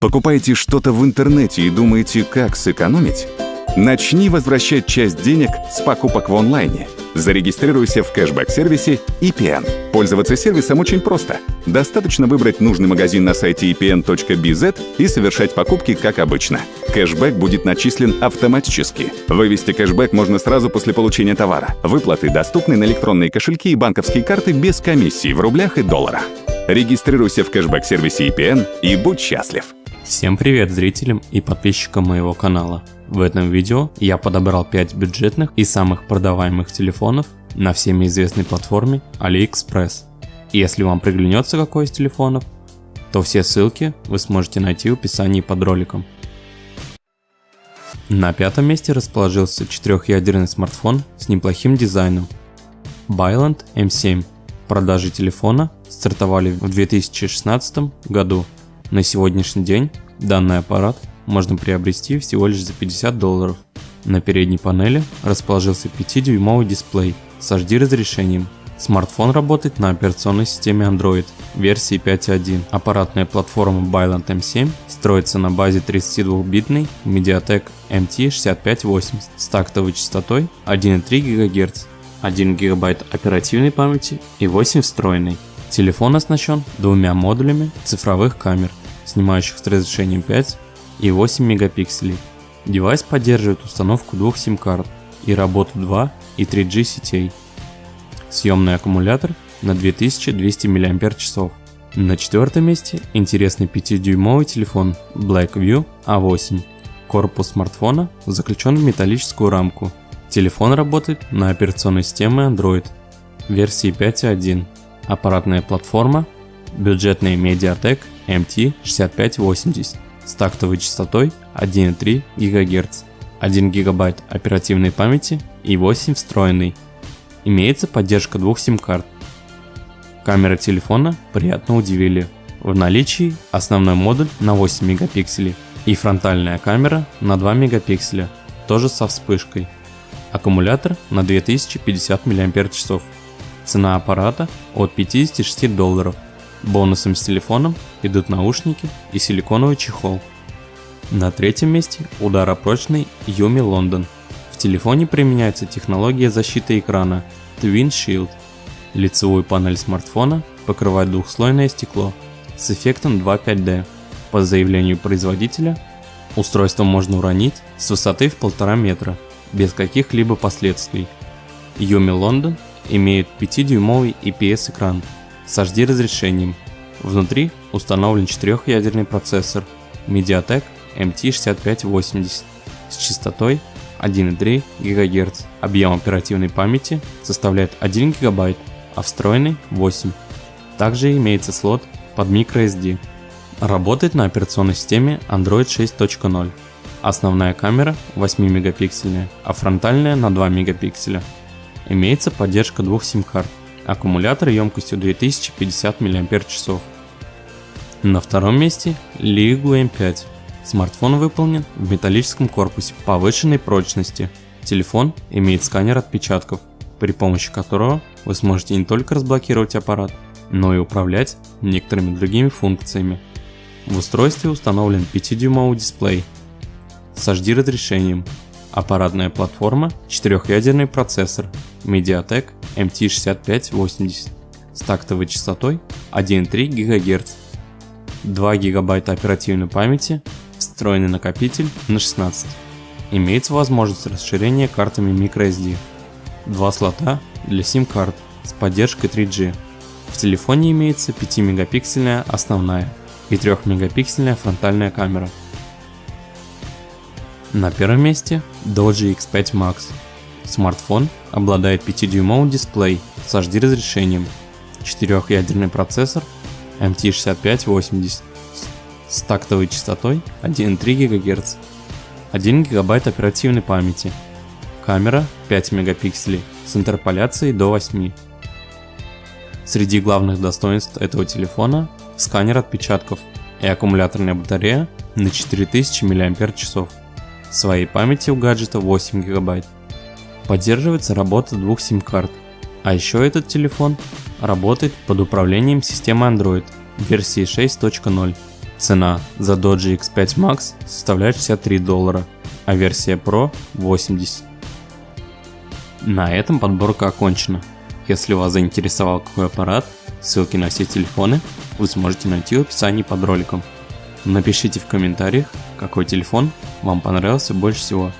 Покупаете что-то в интернете и думаете, как сэкономить? Начни возвращать часть денег с покупок в онлайне. Зарегистрируйся в кэшбэк-сервисе EPN. Пользоваться сервисом очень просто. Достаточно выбрать нужный магазин на сайте epn.bz и совершать покупки как обычно. Кэшбэк будет начислен автоматически. Вывести кэшбэк можно сразу после получения товара. Выплаты доступны на электронные кошельки и банковские карты без комиссии в рублях и долларах. Регистрируйся в кэшбэк-сервисе EPN и будь счастлив. Всем привет зрителям и подписчикам моего канала. В этом видео я подобрал 5 бюджетных и самых продаваемых телефонов на всеми известной платформе AliExpress. Если вам приглянется какой из телефонов, то все ссылки вы сможете найти в описании под роликом. На пятом месте расположился четырехъядерный смартфон с неплохим дизайном. Byland M7. Продажи телефона стартовали в 2016 году на сегодняшний день данный аппарат можно приобрести всего лишь за 50 долларов. На передней панели расположился 5-дюймовый дисплей с HD разрешением. Смартфон работает на операционной системе Android версии 5.1. Аппаратная платформа Byland M7 строится на базе 32-битной Mediatek MT6580 с тактовой частотой 1,3 ГГц, 1 ГБ оперативной памяти и 8 встроенной. Телефон оснащен двумя модулями цифровых камер снимающих с разрешением 5 и 8 мегапикселей. Девайс поддерживает установку двух сим-карт и работу 2 и 3G сетей. Съемный аккумулятор на 2200 мАч. На четвертом месте интересный 5-дюймовый телефон Blackview A8. Корпус смартфона заключен в металлическую рамку. Телефон работает на операционной системе Android версии 5.1. Аппаратная платформа бюджетная Mediatek MT6580 с тактовой частотой 1,3 ГГц, 1 ГБ оперативной памяти и 8 встроенной. Имеется поддержка двух сим-карт. Камера телефона приятно удивили. В наличии основной модуль на 8 мегапикселей и фронтальная камера на 2 мегапикселя, тоже со вспышкой. Аккумулятор на 2050 мАч. Цена аппарата от 56 долларов. Бонусом с телефоном идут наушники и силиконовый чехол. На третьем месте ударопрочный Yumi London. В телефоне применяется технология защиты экрана Twin Shield. Лицевую панель смартфона покрывает двухслойное стекло с эффектом 2.5D. По заявлению производителя, устройство можно уронить с высоты в 1,5 метра без каких-либо последствий. Yumi London имеет 5-дюймовый IPS экран с HD разрешением. Внутри установлен четырехъядерный процессор Mediatek MT6580 с частотой 1,3 ГГц. Объем оперативной памяти составляет 1 ГБ, а встроенный 8. Также имеется слот под microSD. Работает на операционной системе Android 6.0. Основная камера 8 мегапиксельная, а фронтальная на 2 мегапикселя. Имеется поддержка двух сим-карт. Аккумулятор емкостью 2050 мАч. На втором месте Ligu M5. Смартфон выполнен в металлическом корпусе повышенной прочности. Телефон имеет сканер отпечатков, при помощи которого вы сможете не только разблокировать аппарат, но и управлять некоторыми другими функциями. В устройстве установлен 5-дюймовый дисплей с HD разрешением, аппаратная платформа, 4-ядерный процессор Mediatek MT6580 с тактовой частотой 1,3 ГГц, 2 ГБ оперативной памяти, встроенный накопитель на 16. Имеется возможность расширения картами microSD, два слота для SIM-карт с поддержкой 3G. В телефоне имеется 5-мегапиксельная основная и 3-мегапиксельная фронтальная камера. На первом месте Doji X5 Max Смартфон обладает 5-дюймовым дисплей с HD разрешением, 4-ядерный процессор MT6580 с тактовой частотой 1,3 ГГц, 1 ГБ оперативной памяти, камера 5 мегапикселей с интерполяцией до 8. Среди главных достоинств этого телефона сканер отпечатков и аккумуляторная батарея на 4000 мАч. Своей памяти у гаджета 8 гигабайт. Поддерживается работа двух сим-карт. А еще этот телефон работает под управлением системы Android версии 6.0. Цена за Doge X5 Max составляет 63 доллара, а версия Pro 80. На этом подборка окончена. Если вас заинтересовал какой аппарат, ссылки на все телефоны вы сможете найти в описании под роликом. Напишите в комментариях, какой телефон вам понравился больше всего.